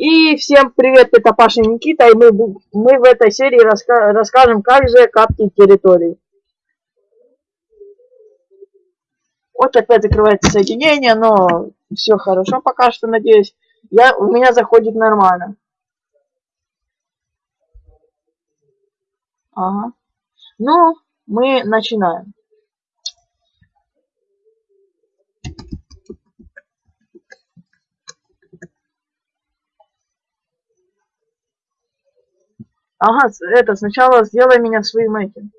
И всем привет, это Паша и Никита, и мы, мы в этой серии раска расскажем, как же каптить территории. Вот опять закрывается соединение, но все хорошо пока что, надеюсь. Я, у меня заходит нормально. Ага. Ну, мы начинаем. Ага, это, сначала сделай меня своим этим.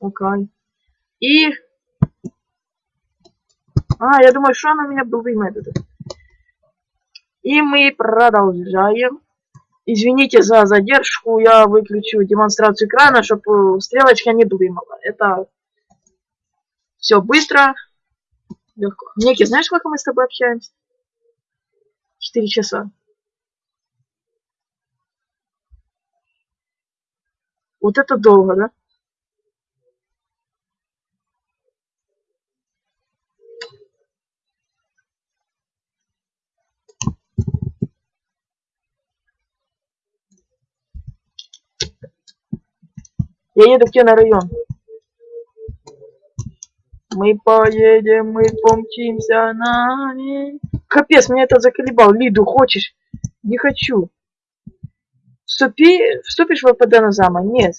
Окей. И... А, я думаю, что она меня был метод. И мы продолжаем. Извините за задержку, я выключу демонстрацию экрана, чтобы стрелочка не блымала. Это все быстро, легко. Ники, знаешь, сколько мы с тобой общаемся? Четыре часа. Вот это долго, да? Я еду к тебе на район. Мы поедем, мы помчимся на ней. Капец, меня это заколебал. Лиду, хочешь? Не хочу. Вступи, вступишь в ВПД на зама? Нет.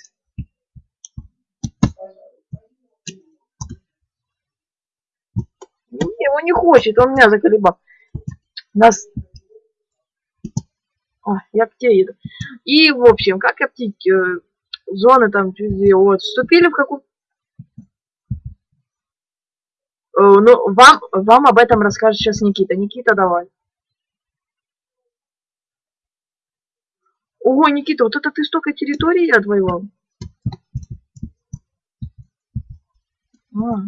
Его не хочет, он меня заколебал. Нас... А, я к тебе еду. И, в общем, как оптить э, зоны там, вот, вступили в какую... Э, ну, вам, вам об этом расскажет сейчас Никита. Никита, давай. Ого, Никита, вот это ты столько территорий отвоевал? А.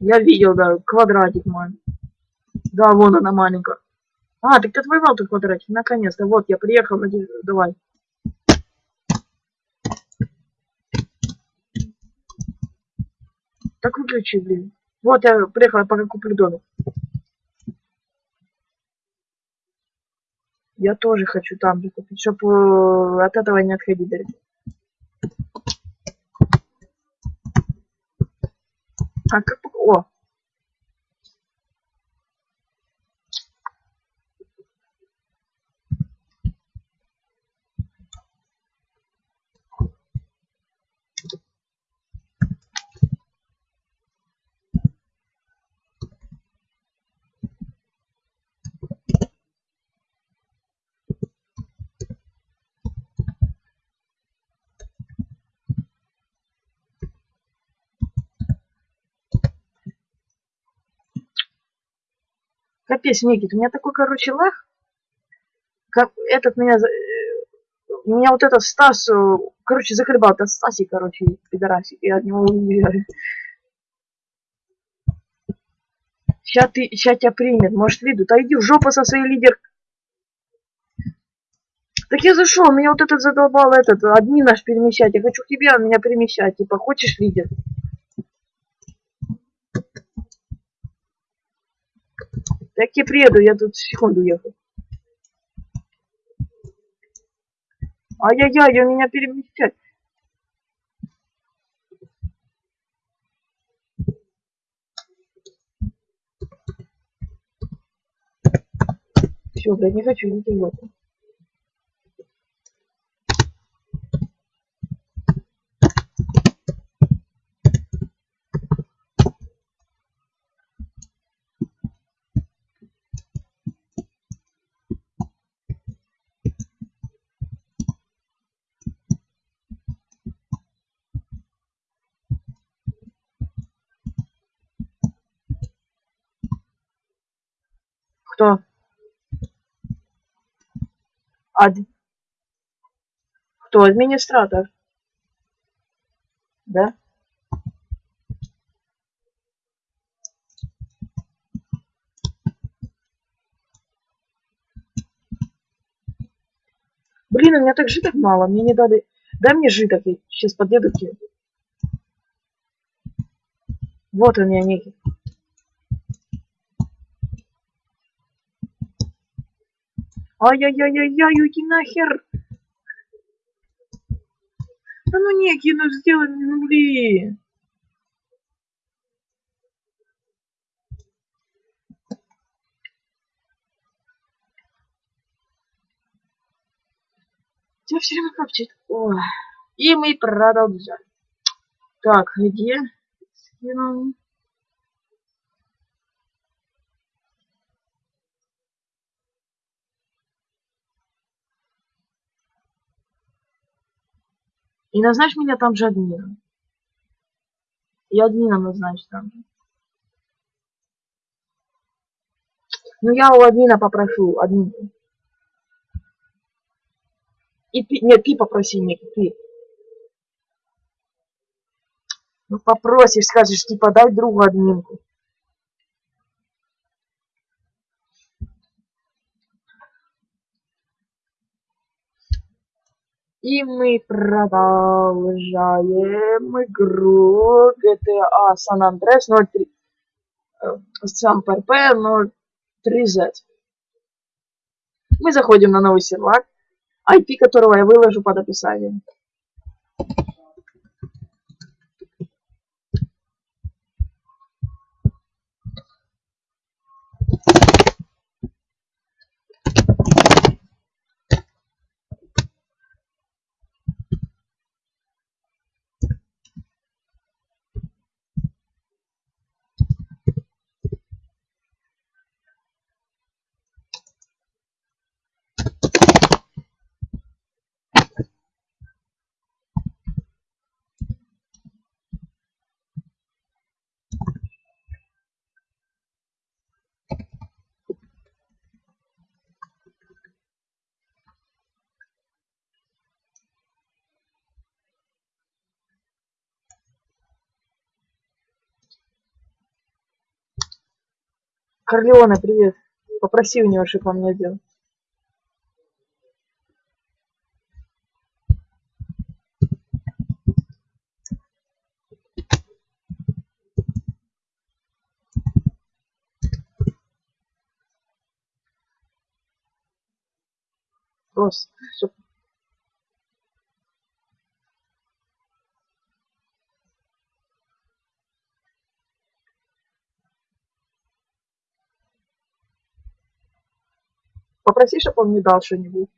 Я видел, да, квадратик мой. Да, вон она маленькая. А, так ты отвоевал тут квадратик, наконец-то. Вот, я приехал, давай. Так выключи, блин. Вот я приехал, я пока куплю домик. Я тоже хочу там купить, чтобы э, от этого не отходить далеко. А как... О, Капец, Никит, у меня такой, короче, лах. Как этот меня... Э, меня вот этот Стас, э, короче, закрывал. Это Стасик, короче, пидорасик. Я от него убегаю. Сейчас ты, сейчас тебя примет. Может, виду. Да иди в жопу со своей лидер. Так я зашел, меня вот этот задолбал этот, одни наш перемещать. Я хочу к тебе, а меня перемещать. Типа, хочешь лидер? Так я приеду, я тут секунду ехал. Ай-яй-яй, он меня перемещает. Все, блядь, не хочу ничего. Кто? Ад... Кто? Администратор. Да? Блин, у меня так житок мало, мне не дали... Дай мне житок, я сейчас подъеду к тебе. Вот он я Ай-яй-яй-яй-яй, уйди нахер! Да ну некий, ну сделай, ну блин. Тебя все время капчет. Ой. И мы продолжаем. Так, где? Скинул. И назначь меня там же админом. И админом назначь там же. Ну я у админа попрошу, админ. И ты, нет, ты попроси, Ник, ты. Ну попросишь, скажешь, типа, дай другу админку. И мы продолжаем игру GTA San Andreas 03. Сам ПРП 03Z. Мы заходим на новый сервак, IP которого я выложу под описанием. Корлеоне, привет. Попроси у него, чтобы он мне сделал. Просто, чтоб Попроси, чтобы он мне дал что-нибудь.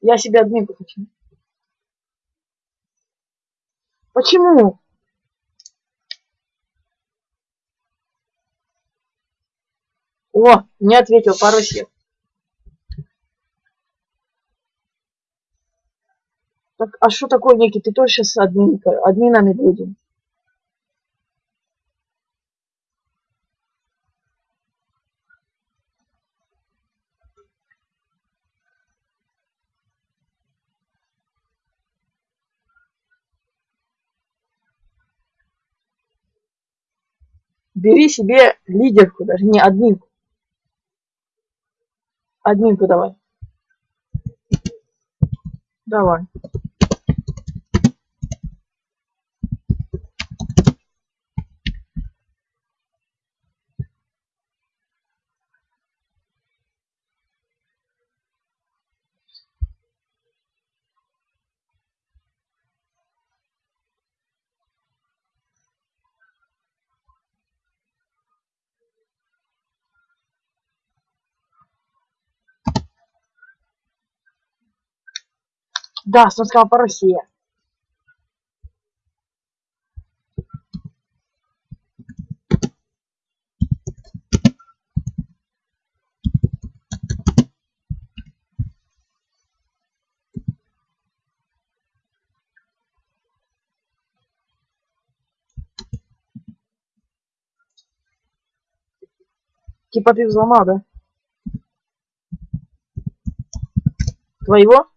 Я себе админку хочу. Почему? О, не ответил по-русски. Так, а что такое некий? Ты тоже сейчас админка, админами будем. Бери себе лидерку, даже не админку. Админку давай. Давай. Да, сказал по России. Типа ты взломал, да? Твоего?